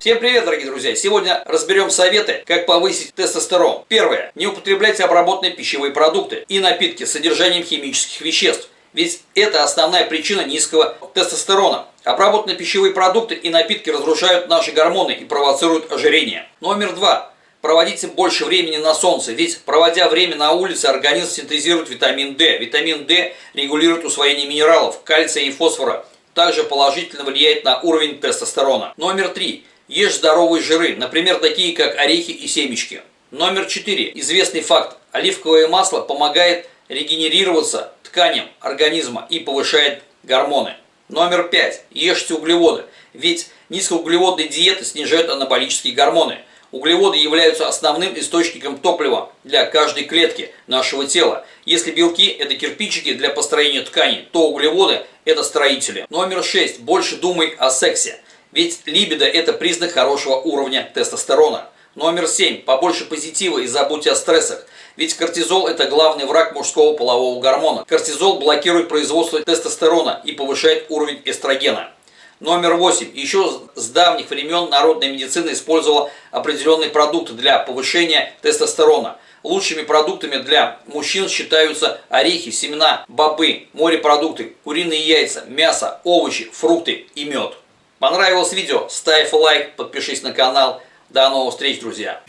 Всем привет, дорогие друзья! Сегодня разберем советы, как повысить тестостерон. Первое. Не употребляйте обработанные пищевые продукты и напитки с содержанием химических веществ. Ведь это основная причина низкого тестостерона. Обработанные пищевые продукты и напитки разрушают наши гормоны и провоцируют ожирение. Номер два. Проводите больше времени на солнце, ведь проводя время на улице, организм синтезирует витамин D. Витамин D регулирует усвоение минералов, кальция и фосфора. Также положительно влияет на уровень тестостерона. Номер три. Ешь здоровые жиры, например, такие как орехи и семечки. Номер четыре. Известный факт. Оливковое масло помогает регенерироваться тканям организма и повышает гормоны. Номер пять. Ешьте углеводы, ведь низкоуглеводные диеты снижают анаболические гормоны – Углеводы являются основным источником топлива для каждой клетки нашего тела. Если белки – это кирпичики для построения тканей, то углеводы – это строители. Номер 6. Больше думай о сексе. Ведь либидо – это признак хорошего уровня тестостерона. Номер 7. Побольше позитива и забудьте о стрессах. Ведь кортизол – это главный враг мужского полового гормона. Кортизол блокирует производство тестостерона и повышает уровень эстрогена. Номер 8. Еще с давних времен народная медицина использовала определенные продукты для повышения тестостерона. Лучшими продуктами для мужчин считаются орехи, семена, бобы, морепродукты, куриные яйца, мясо, овощи, фрукты и мед. Понравилось видео? Ставь лайк, подпишись на канал. До новых встреч, друзья!